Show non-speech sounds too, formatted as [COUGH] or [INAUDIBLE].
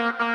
Bye. [LAUGHS]